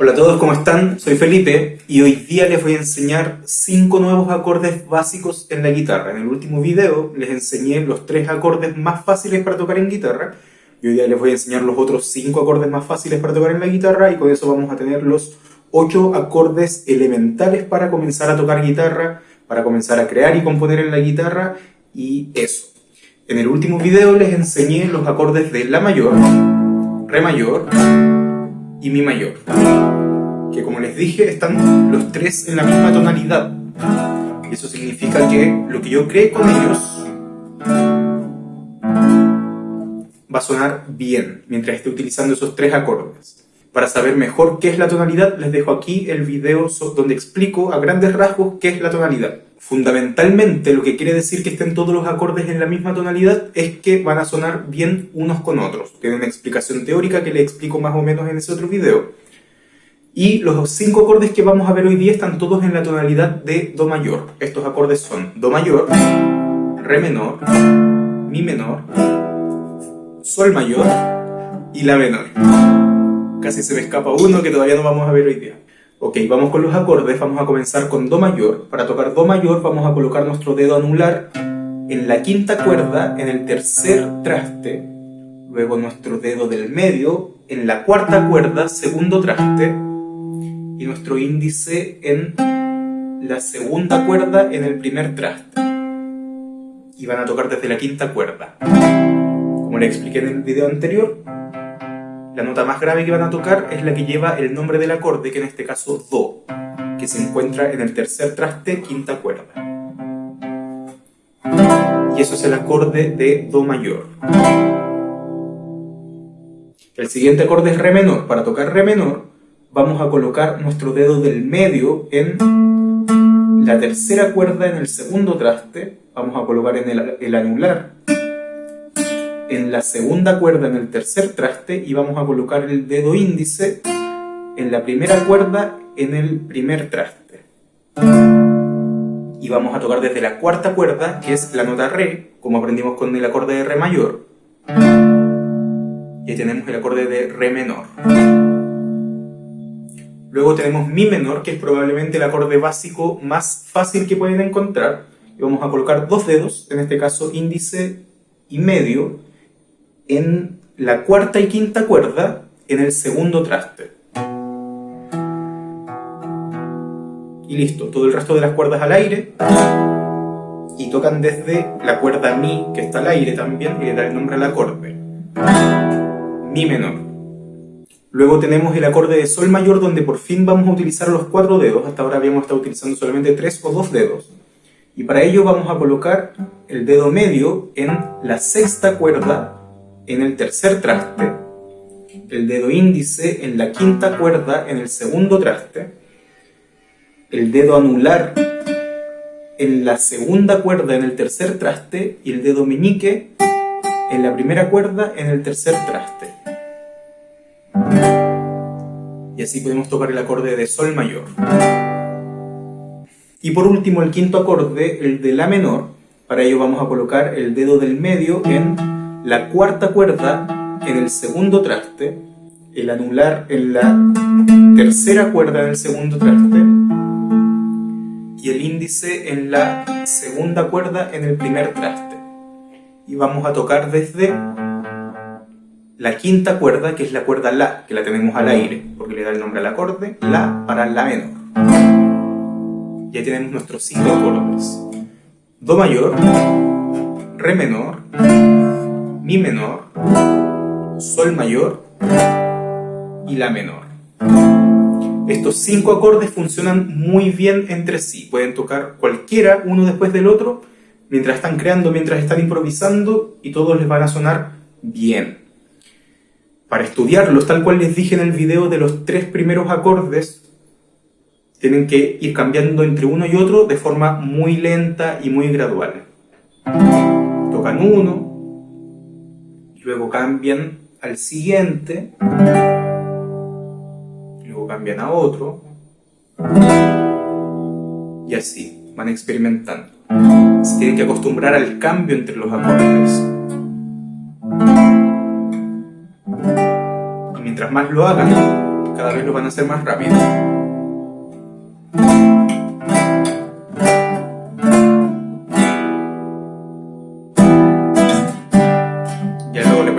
Hola a todos, ¿cómo están? Soy Felipe y hoy día les voy a enseñar 5 nuevos acordes básicos en la guitarra. En el último video les enseñé los 3 acordes más fáciles para tocar en guitarra y hoy día les voy a enseñar los otros 5 acordes más fáciles para tocar en la guitarra y con eso vamos a tener los 8 acordes elementales para comenzar a tocar guitarra, para comenzar a crear y componer en la guitarra y eso. En el último video les enseñé los acordes de La mayor, Re mayor y Mi mayor. Que como les dije, están los tres en la misma tonalidad. Eso significa que lo que yo cree con ellos va a sonar bien mientras esté utilizando esos tres acordes. Para saber mejor qué es la tonalidad, les dejo aquí el video donde explico a grandes rasgos qué es la tonalidad. Fundamentalmente, lo que quiere decir que estén todos los acordes en la misma tonalidad es que van a sonar bien unos con otros. Tiene una explicación teórica que le explico más o menos en ese otro video. Y los cinco acordes que vamos a ver hoy día están todos en la tonalidad de Do mayor. Estos acordes son Do mayor, Re menor, Mi menor, Sol mayor y La menor. Casi se me escapa uno que todavía no vamos a ver hoy día. Ok, vamos con los acordes, vamos a comenzar con Do mayor. Para tocar Do mayor vamos a colocar nuestro dedo anular en la quinta cuerda, en el tercer traste, luego nuestro dedo del medio en la cuarta cuerda, segundo traste, y nuestro índice en la segunda cuerda en el primer traste. Y van a tocar desde la quinta cuerda. Como le expliqué en el video anterior, la nota más grave que van a tocar es la que lleva el nombre del acorde, que en este caso Do, que se encuentra en el tercer traste, quinta cuerda. Y eso es el acorde de Do mayor. El siguiente acorde es Re menor. Para tocar Re menor, vamos a colocar nuestro dedo del medio en la tercera cuerda en el segundo traste, vamos a colocar en el, el anular en la segunda cuerda en el tercer traste y vamos a colocar el dedo índice en la primera cuerda en el primer traste. Y vamos a tocar desde la cuarta cuerda, que es la nota Re, como aprendimos con el acorde de Re mayor. Y ahí tenemos el acorde de Re menor. Luego tenemos Mi menor, que es probablemente el acorde básico más fácil que pueden encontrar. Y vamos a colocar dos dedos, en este caso índice y medio, en la cuarta y quinta cuerda en el segundo traste. Y listo, todo el resto de las cuerdas al aire y tocan desde la cuerda Mi, que está al aire también, y le da el nombre al acorde. Mi menor. Luego tenemos el acorde de Sol mayor, donde por fin vamos a utilizar los cuatro dedos. Hasta ahora habíamos estado utilizando solamente tres o dos dedos. Y para ello vamos a colocar el dedo medio en la sexta cuerda en el tercer traste, el dedo índice en la quinta cuerda en el segundo traste, el dedo anular en la segunda cuerda en el tercer traste y el dedo meñique en la primera cuerda en el tercer traste. Y así podemos tocar el acorde de Sol mayor. Y por último el quinto acorde, el de La menor, para ello vamos a colocar el dedo del medio en la cuarta cuerda en el segundo traste, el anular en la tercera cuerda en el segundo traste y el índice en la segunda cuerda en el primer traste. Y vamos a tocar desde la quinta cuerda, que es la cuerda La, que la tenemos al aire, porque le da el nombre al acorde, La para La menor. Ya tenemos nuestros cinco acordes. Do mayor, Re menor, mi menor, Sol mayor y La menor. Estos cinco acordes funcionan muy bien entre sí. Pueden tocar cualquiera uno después del otro mientras están creando, mientras están improvisando y todos les van a sonar bien. Para estudiarlos, tal cual les dije en el video de los tres primeros acordes, tienen que ir cambiando entre uno y otro de forma muy lenta y muy gradual. Tocan uno, luego cambian al siguiente, luego cambian a otro, y así, van experimentando. Se tienen que acostumbrar al cambio entre los acordes. Y mientras más lo hagan, cada vez lo van a hacer más rápido.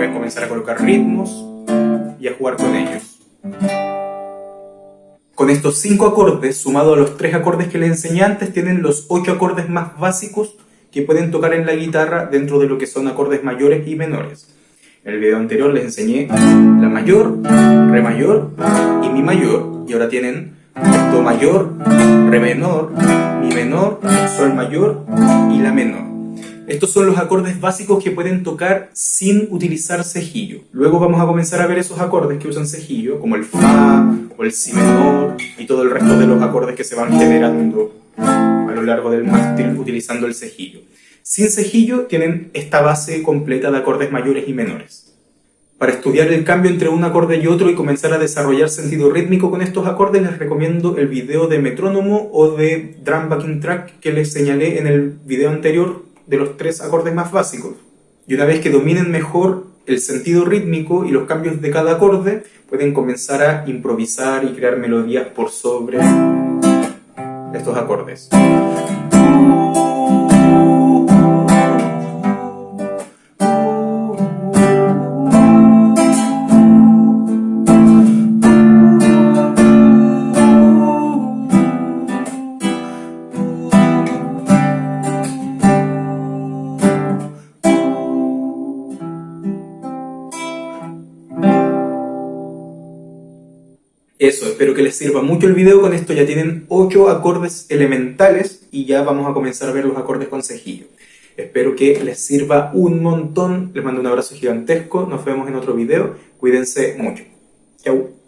Le pueden comenzar a colocar ritmos y a jugar con ellos. Con estos 5 acordes, sumado a los 3 acordes que les enseñé antes, tienen los 8 acordes más básicos que pueden tocar en la guitarra dentro de lo que son acordes mayores y menores. En el video anterior les enseñé la mayor, re mayor y mi mayor, y ahora tienen do mayor, re menor, mi menor, sol mayor y la menor. Estos son los acordes básicos que pueden tocar sin utilizar cejillo. Luego vamos a comenzar a ver esos acordes que usan cejillo, como el Fa o el Si menor y todo el resto de los acordes que se van generando a lo largo del mástil utilizando el cejillo. Sin cejillo tienen esta base completa de acordes mayores y menores. Para estudiar el cambio entre un acorde y otro y comenzar a desarrollar sentido rítmico con estos acordes les recomiendo el video de metrónomo o de drum backing track que les señalé en el video anterior de los tres acordes más básicos. Y una vez que dominen mejor el sentido rítmico y los cambios de cada acorde, pueden comenzar a improvisar y crear melodías por sobre estos acordes. Eso, espero que les sirva mucho el video. Con esto ya tienen 8 acordes elementales y ya vamos a comenzar a ver los acordes con cejillo. Espero que les sirva un montón. Les mando un abrazo gigantesco. Nos vemos en otro video. Cuídense mucho. Chau.